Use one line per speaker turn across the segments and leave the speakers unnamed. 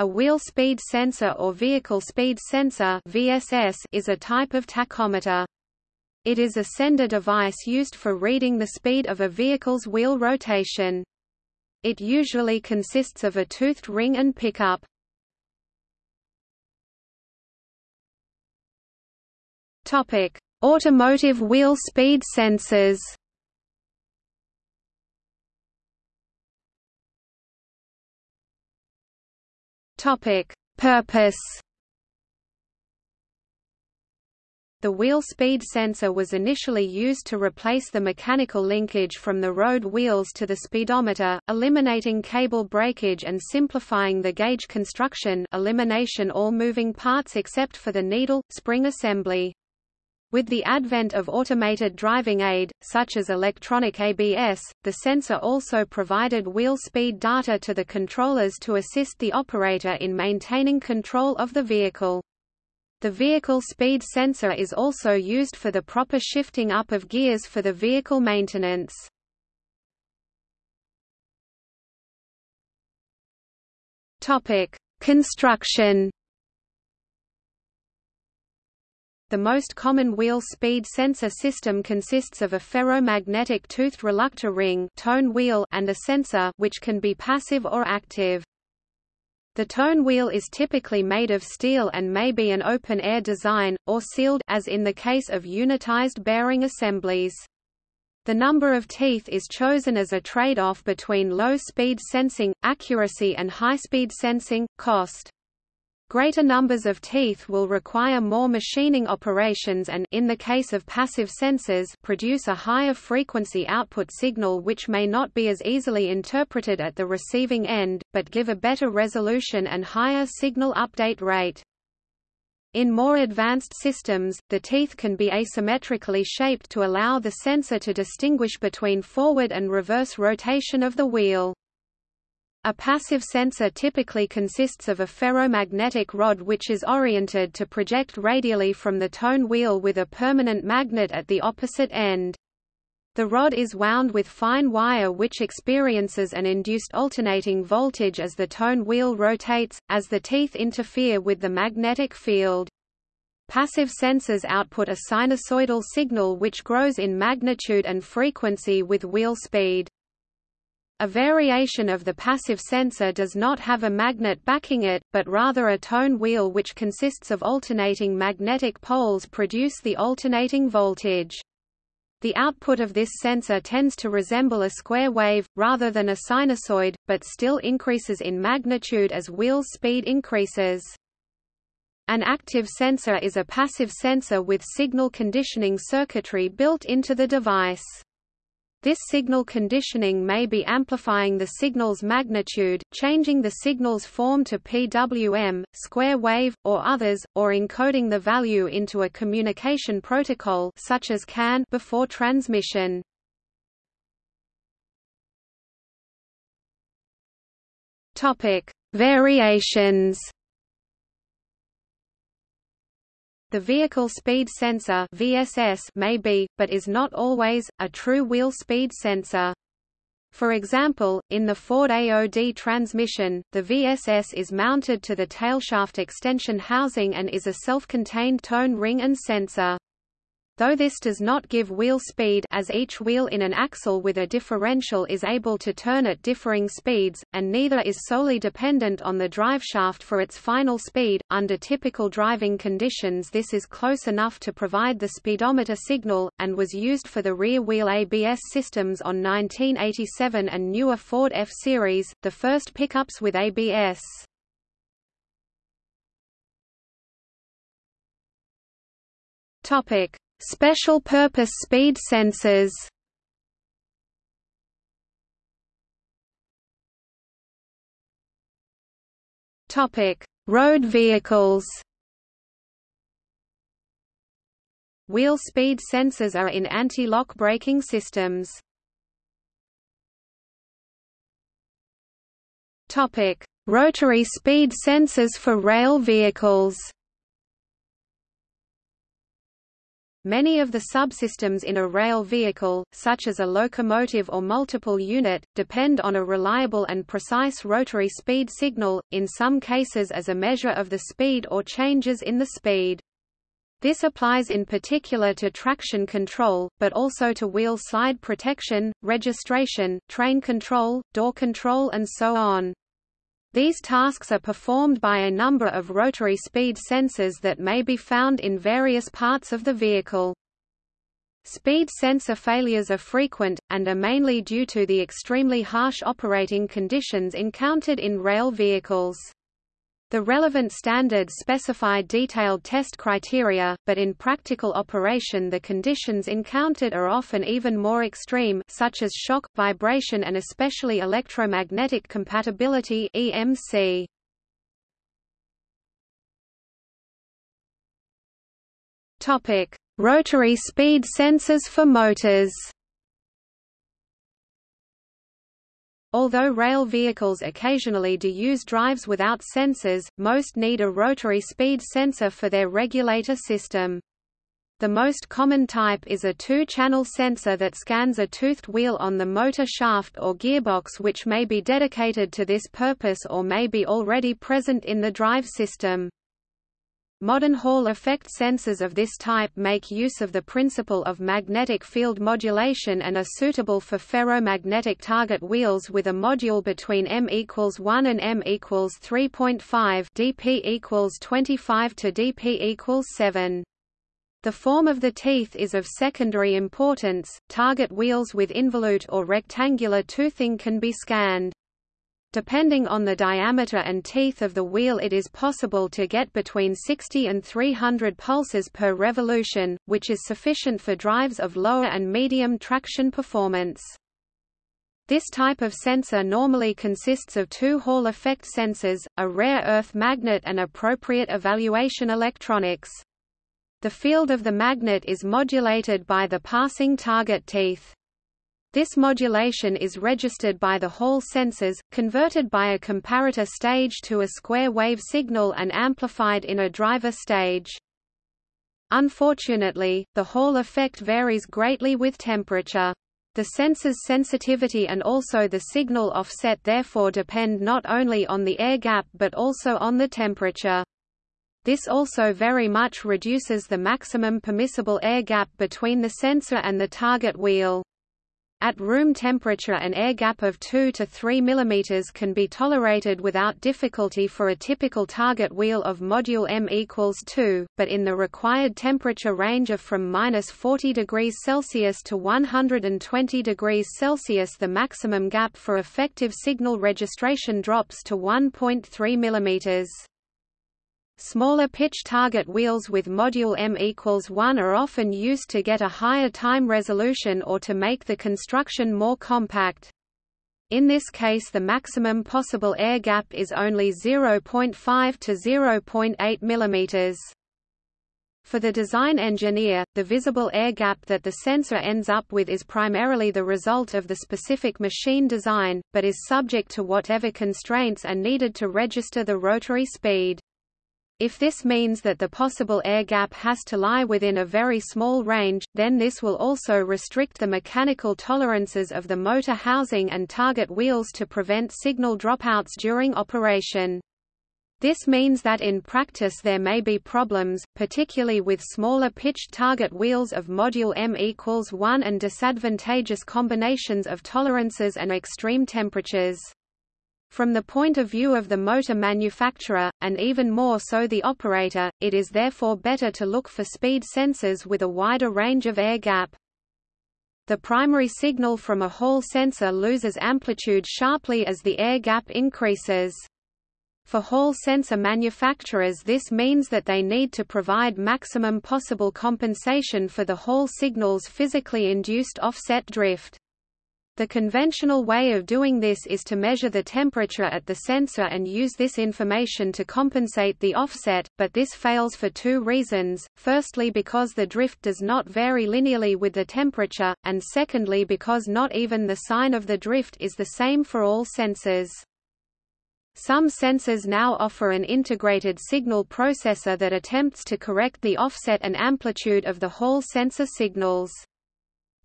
A wheel speed sensor or vehicle speed sensor VSS is a type of tachometer. It is a sender device used for reading the speed of a vehicle's wheel rotation. It usually consists of a toothed ring and pickup. Topic: Automotive wheel speed sensors. Topic: Purpose. The wheel speed sensor was initially used to replace the mechanical linkage from the road wheels to the speedometer, eliminating cable breakage and simplifying the gauge construction elimination all moving parts except for the needle, spring assembly. With the advent of automated driving aid, such as electronic ABS, the sensor also provided wheel speed data to the controllers to assist the operator in maintaining control of the vehicle. The vehicle speed sensor is also used for the proper shifting up of gears for the vehicle maintenance. Construction The most common wheel speed sensor system consists of a ferromagnetic toothed reluctor ring tone wheel and a sensor which can be passive or active. The tone wheel is typically made of steel and may be an open-air design, or sealed as in the case of unitized bearing assemblies. The number of teeth is chosen as a trade-off between low-speed sensing, accuracy and high-speed sensing, cost. Greater numbers of teeth will require more machining operations and in the case of passive sensors produce a higher frequency output signal which may not be as easily interpreted at the receiving end, but give a better resolution and higher signal update rate. In more advanced systems, the teeth can be asymmetrically shaped to allow the sensor to distinguish between forward and reverse rotation of the wheel. A passive sensor typically consists of a ferromagnetic rod which is oriented to project radially from the tone wheel with a permanent magnet at the opposite end. The rod is wound with fine wire which experiences an induced alternating voltage as the tone wheel rotates, as the teeth interfere with the magnetic field. Passive sensors output a sinusoidal signal which grows in magnitude and frequency with wheel speed. A variation of the passive sensor does not have a magnet backing it, but rather a tone wheel which consists of alternating magnetic poles produce the alternating voltage. The output of this sensor tends to resemble a square wave, rather than a sinusoid, but still increases in magnitude as wheel speed increases. An active sensor is a passive sensor with signal conditioning circuitry built into the device. This signal conditioning may be amplifying the signal's magnitude, changing the signal's form to PWM, square wave, or others, or encoding the value into a communication protocol such as CAN before transmission. Topic: Variations The vehicle speed sensor VSS may be, but is not always, a true wheel speed sensor. For example, in the Ford AOD transmission, the VSS is mounted to the tailshaft extension housing and is a self-contained tone ring and sensor. Though this does not give wheel speed as each wheel in an axle with a differential is able to turn at differing speeds, and neither is solely dependent on the driveshaft for its final speed, under typical driving conditions this is close enough to provide the speedometer signal, and was used for the rear-wheel ABS systems on 1987 and newer Ford F-Series, the first pickups with ABS. Topic Special purpose speed sensors Topic: Road vehicles. Wheel speed sensors are in anti-lock braking systems. Topic: Rotary speed sensors for rail vehicles. Many of the subsystems in a rail vehicle, such as a locomotive or multiple unit, depend on a reliable and precise rotary speed signal, in some cases as a measure of the speed or changes in the speed. This applies in particular to traction control, but also to wheel slide protection, registration, train control, door control and so on. These tasks are performed by a number of rotary speed sensors that may be found in various parts of the vehicle. Speed sensor failures are frequent, and are mainly due to the extremely harsh operating conditions encountered in rail vehicles. The relevant standards specify detailed test criteria, but in practical operation the conditions encountered are often even more extreme such as shock, vibration and especially electromagnetic compatibility EMC. Rotary speed sensors for motors. Although rail vehicles occasionally do use drives without sensors, most need a rotary speed sensor for their regulator system. The most common type is a two-channel sensor that scans a toothed wheel on the motor shaft or gearbox which may be dedicated to this purpose or may be already present in the drive system. Modern Hall effect sensors of this type make use of the principle of magnetic field modulation and are suitable for ferromagnetic target wheels with a module between m equals 1 and m equals 3.5 dp equals 25 to dp equals 7. The form of the teeth is of secondary importance. Target wheels with involute or rectangular toothing can be scanned. Depending on the diameter and teeth of the wheel it is possible to get between 60 and 300 pulses per revolution, which is sufficient for drives of lower and medium traction performance. This type of sensor normally consists of two Hall effect sensors, a rare earth magnet and appropriate evaluation electronics. The field of the magnet is modulated by the passing target teeth. This modulation is registered by the Hall sensors, converted by a comparator stage to a square wave signal and amplified in a driver stage. Unfortunately, the Hall effect varies greatly with temperature. The sensor's sensitivity and also the signal offset therefore depend not only on the air gap but also on the temperature. This also very much reduces the maximum permissible air gap between the sensor and the target wheel. At room temperature an air gap of 2 to 3 mm can be tolerated without difficulty for a typical target wheel of module M equals 2, but in the required temperature range of from minus 40 degrees Celsius to 120 degrees Celsius the maximum gap for effective signal registration drops to 1.3 mm. Smaller pitch target wheels with module M equals 1 are often used to get a higher time resolution or to make the construction more compact. In this case the maximum possible air gap is only 0.5 to 0.8 mm. For the design engineer, the visible air gap that the sensor ends up with is primarily the result of the specific machine design, but is subject to whatever constraints are needed to register the rotary speed. If this means that the possible air gap has to lie within a very small range, then this will also restrict the mechanical tolerances of the motor housing and target wheels to prevent signal dropouts during operation. This means that in practice there may be problems, particularly with smaller pitched target wheels of module M equals 1 and disadvantageous combinations of tolerances and extreme temperatures. From the point of view of the motor manufacturer, and even more so the operator, it is therefore better to look for speed sensors with a wider range of air gap. The primary signal from a Hall sensor loses amplitude sharply as the air gap increases. For Hall sensor manufacturers this means that they need to provide maximum possible compensation for the Hall signal's physically induced offset drift. The conventional way of doing this is to measure the temperature at the sensor and use this information to compensate the offset, but this fails for two reasons, firstly because the drift does not vary linearly with the temperature, and secondly because not even the sign of the drift is the same for all sensors. Some sensors now offer an integrated signal processor that attempts to correct the offset and amplitude of the Hall sensor signals.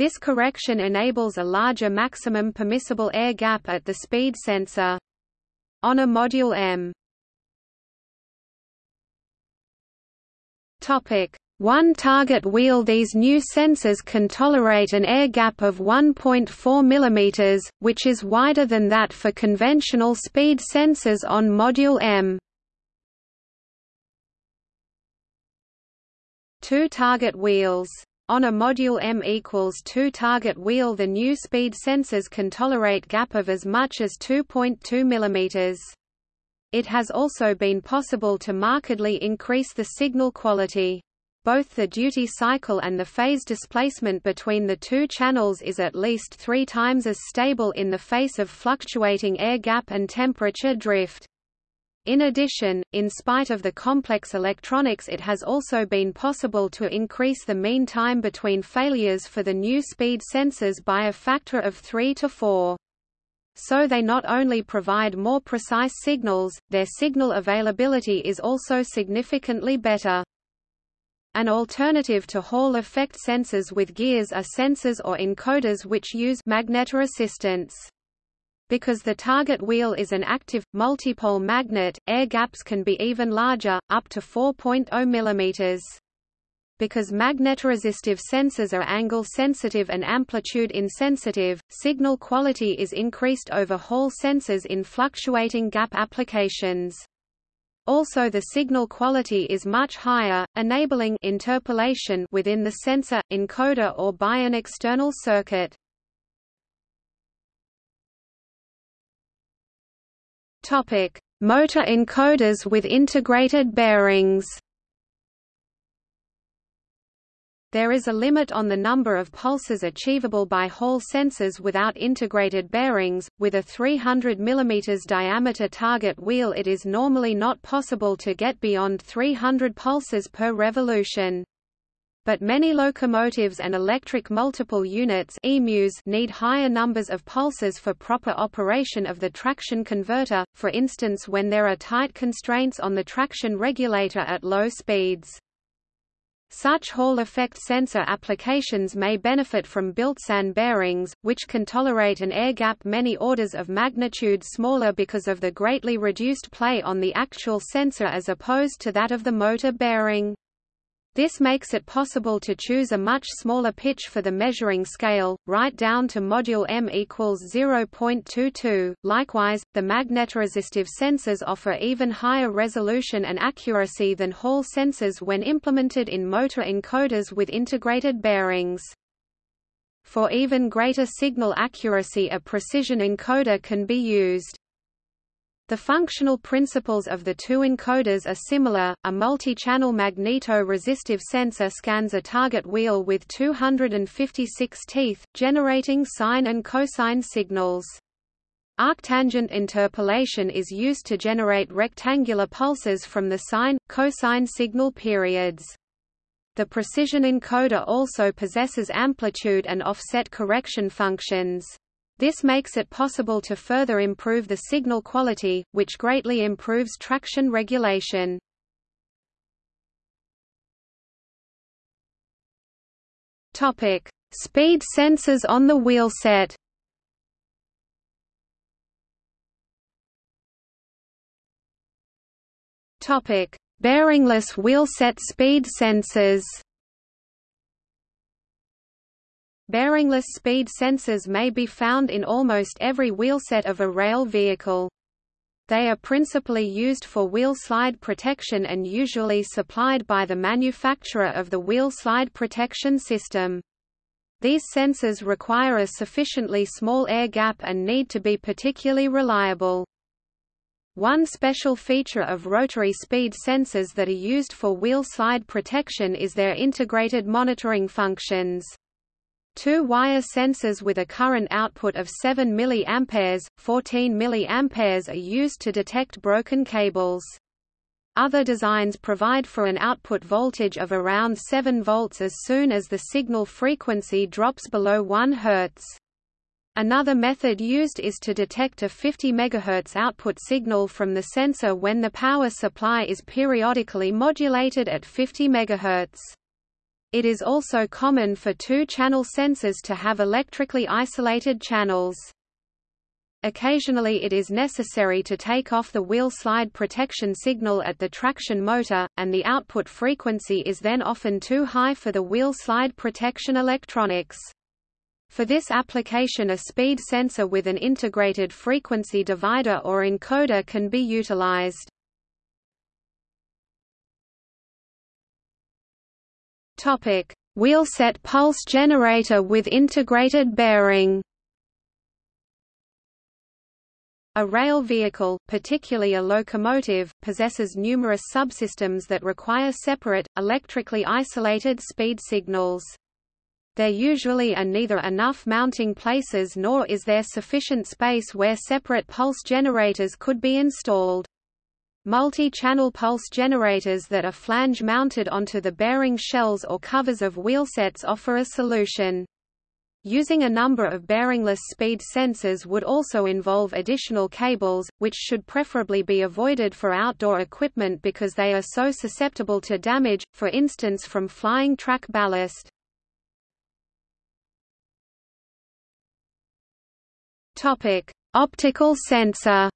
This correction enables a larger maximum permissible air gap at the speed sensor. On a Module M Topic: one target wheel These new sensors can tolerate an air gap of 1.4 mm, which is wider than that for conventional speed sensors on Module M. Two target wheels. On a Module M equals 2 target wheel the new speed sensors can tolerate gap of as much as 2.2 mm. It has also been possible to markedly increase the signal quality. Both the duty cycle and the phase displacement between the two channels is at least three times as stable in the face of fluctuating air gap and temperature drift. In addition, in spite of the complex electronics it has also been possible to increase the mean time between failures for the new speed sensors by a factor of 3 to 4. So they not only provide more precise signals, their signal availability is also significantly better. An alternative to Hall effect sensors with gears are sensors or encoders which use magnetoresistance. Because the target wheel is an active, multipole magnet, air gaps can be even larger, up to 4.0 mm. Because magnetoresistive sensors are angle-sensitive and amplitude-insensitive, signal quality is increased over Hall sensors in fluctuating gap applications. Also the signal quality is much higher, enabling interpolation within the sensor, encoder or by an external circuit. Motor encoders with integrated bearings There is a limit on the number of pulses achievable by Hall sensors without integrated bearings. With a 300 mm diameter target wheel, it is normally not possible to get beyond 300 pulses per revolution. But many locomotives and electric multiple units EMUs need higher numbers of pulses for proper operation of the traction converter, for instance when there are tight constraints on the traction regulator at low speeds. Such Hall effect sensor applications may benefit from built-SAN bearings, which can tolerate an air gap many orders of magnitude smaller because of the greatly reduced play on the actual sensor as opposed to that of the motor bearing. This makes it possible to choose a much smaller pitch for the measuring scale, right down to module M equals 0.22. Likewise, the magnetoresistive sensors offer even higher resolution and accuracy than Hall sensors when implemented in motor encoders with integrated bearings. For even greater signal accuracy a precision encoder can be used. The functional principles of the two encoders are similar. A multi-channel magneto-resistive sensor scans a target wheel with 256 teeth, generating sine and cosine signals. Arctangent interpolation is used to generate rectangular pulses from the sine, cosine signal periods. The precision encoder also possesses amplitude and offset correction functions. This makes it possible to further improve the signal quality, which greatly improves traction regulation. Topic: Speed sensors on the wheelset. Topic: Bearingless wheelset speed sensors. Bearingless speed sensors may be found in almost every wheelset of a rail vehicle. They are principally used for wheel slide protection and usually supplied by the manufacturer of the wheel slide protection system. These sensors require a sufficiently small air gap and need to be particularly reliable. One special feature of rotary speed sensors that are used for wheel slide protection is their integrated monitoring functions. Two wire sensors with a current output of 7 mA, 14 mA are used to detect broken cables. Other designs provide for an output voltage of around 7 volts as soon as the signal frequency drops below 1 Hz. Another method used is to detect a 50 MHz output signal from the sensor when the power supply is periodically modulated at 50 MHz. It is also common for two-channel sensors to have electrically isolated channels. Occasionally it is necessary to take off the wheel slide protection signal at the traction motor, and the output frequency is then often too high for the wheel slide protection electronics. For this application a speed sensor with an integrated frequency divider or encoder can be utilized. Topic: Wheelset pulse generator with integrated bearing. A rail vehicle, particularly a locomotive, possesses numerous subsystems that require separate, electrically isolated speed signals. There usually are neither enough mounting places nor is there sufficient space where separate pulse generators could be installed. Multi-channel pulse generators that are flange-mounted onto the bearing shells or covers of wheelsets offer a solution. Using a number of bearingless speed sensors would also involve additional cables, which should preferably be avoided for outdoor equipment because they are so susceptible to damage, for instance from flying track ballast. Optical sensor.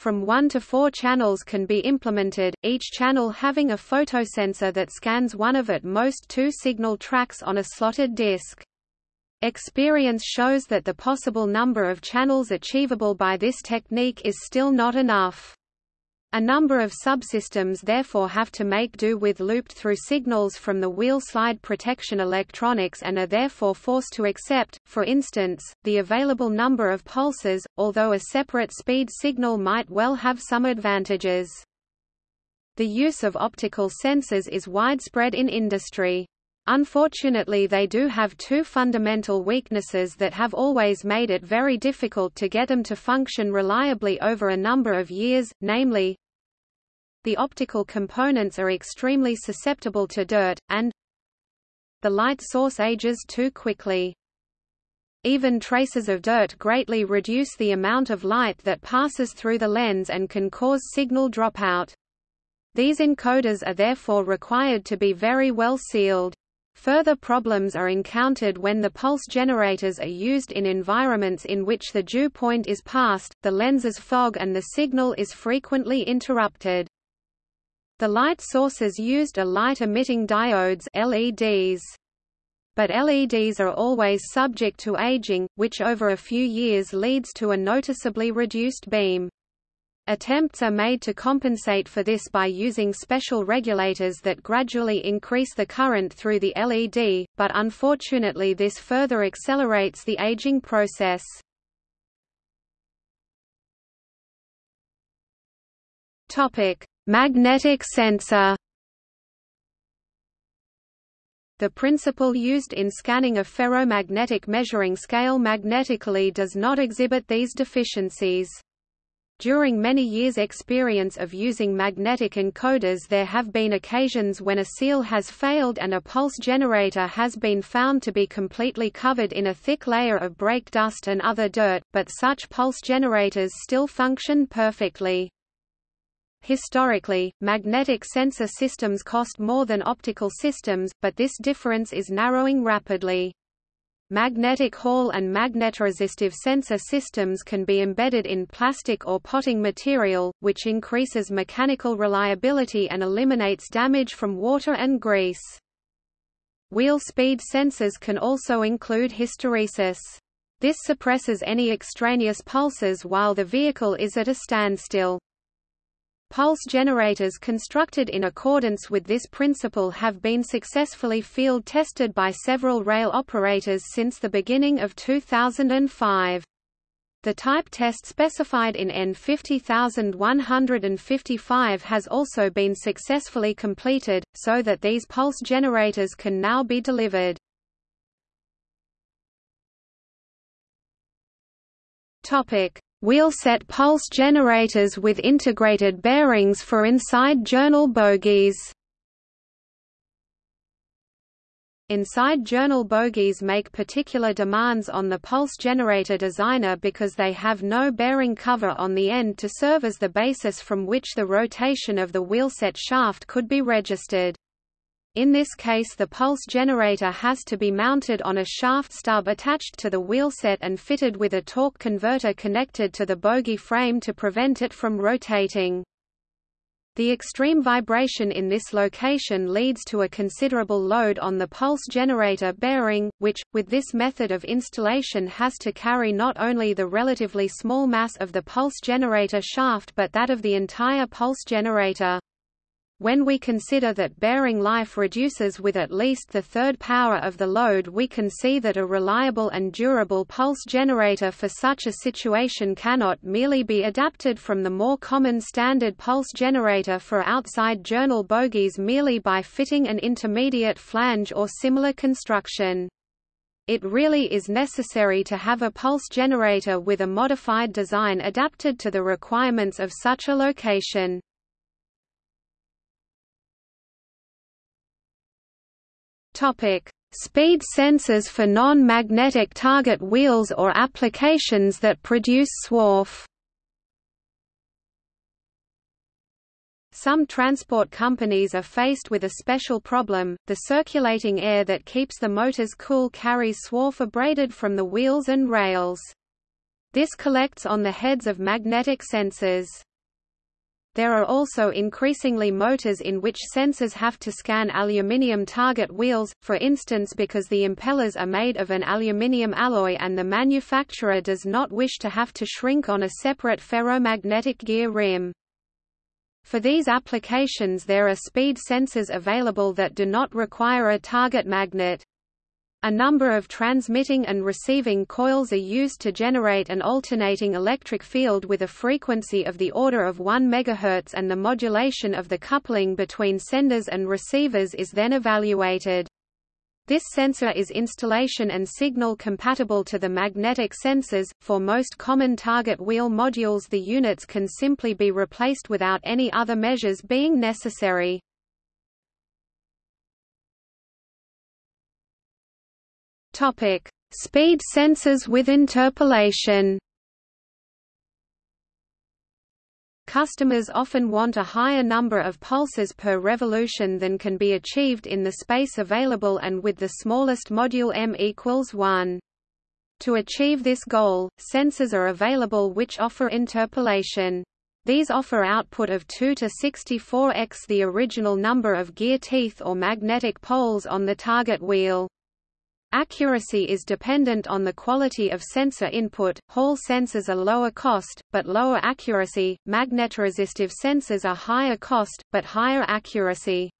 From 1 to 4 channels can be implemented, each channel having a photosensor that scans one of at most two signal tracks on a slotted disc. Experience shows that the possible number of channels achievable by this technique is still not enough. A number of subsystems therefore have to make do with looped-through signals from the wheel slide protection electronics and are therefore forced to accept, for instance, the available number of pulses, although a separate speed signal might well have some advantages. The use of optical sensors is widespread in industry. Unfortunately they do have two fundamental weaknesses that have always made it very difficult to get them to function reliably over a number of years, namely, the optical components are extremely susceptible to dirt, and the light source ages too quickly. Even traces of dirt greatly reduce the amount of light that passes through the lens and can cause signal dropout. These encoders are therefore required to be very well sealed. Further problems are encountered when the pulse generators are used in environments in which the dew point is passed, the lenses fog and the signal is frequently interrupted. The light sources used are light-emitting diodes LEDs. But LEDs are always subject to aging, which over a few years leads to a noticeably reduced beam. Attempts are made to compensate for this by using special regulators that gradually increase the current through the LED, but unfortunately this further accelerates the aging process. Topic: Magnetic sensor. The principle used in scanning a ferromagnetic measuring scale magnetically does not exhibit these deficiencies. During many years' experience of using magnetic encoders there have been occasions when a seal has failed and a pulse generator has been found to be completely covered in a thick layer of brake dust and other dirt, but such pulse generators still function perfectly. Historically, magnetic sensor systems cost more than optical systems, but this difference is narrowing rapidly. Magnetic Hall and magnetoresistive sensor systems can be embedded in plastic or potting material, which increases mechanical reliability and eliminates damage from water and grease. Wheel speed sensors can also include hysteresis. This suppresses any extraneous pulses while the vehicle is at a standstill. Pulse generators constructed in accordance with this principle have been successfully field tested by several rail operators since the beginning of 2005. The type test specified in EN 50155 has also been successfully completed, so that these pulse generators can now be delivered. Topic: Wheelset pulse generators with integrated bearings for inside journal bogies. Inside journal bogies make particular demands on the pulse generator designer because they have no bearing cover on the end to serve as the basis from which the rotation of the wheelset shaft could be registered. In this case the pulse generator has to be mounted on a shaft stub attached to the wheelset and fitted with a torque converter connected to the bogie frame to prevent it from rotating. The extreme vibration in this location leads to a considerable load on the pulse generator bearing, which, with this method of installation has to carry not only the relatively small mass of the pulse generator shaft but that of the entire pulse generator. When we consider that bearing life reduces with at least the third power of the load we can see that a reliable and durable pulse generator for such a situation cannot merely be adapted from the more common standard pulse generator for outside journal bogies merely by fitting an intermediate flange or similar construction. It really is necessary to have a pulse generator with a modified design adapted to the requirements of such a location. Topic: Speed sensors for non-magnetic target wheels or applications that produce swarf. Some transport companies are faced with a special problem, the circulating air that keeps the motors cool carries swarf abraded from the wheels and rails. This collects on the heads of magnetic sensors. There are also increasingly motors in which sensors have to scan aluminium target wheels, for instance because the impellers are made of an aluminium alloy and the manufacturer does not wish to have to shrink on a separate ferromagnetic gear rim. For these applications there are speed sensors available that do not require a target magnet. A number of transmitting and receiving coils are used to generate an alternating electric field with a frequency of the order of 1 MHz and the modulation of the coupling between senders and receivers is then evaluated. This sensor is installation and signal compatible to the magnetic sensors. For most common target wheel modules, the units can simply be replaced without any other measures being necessary. Topic: Speed sensors with interpolation. Customers often want a higher number of pulses per revolution than can be achieved in the space available and with the smallest module m equals 1. To achieve this goal, sensors are available which offer interpolation. These offer output of 2 to 64x the original number of gear teeth or magnetic poles on the target wheel. Accuracy is dependent on the quality of sensor input. Hall sensors are lower cost, but lower accuracy. Magnetoresistive sensors are higher cost, but higher accuracy.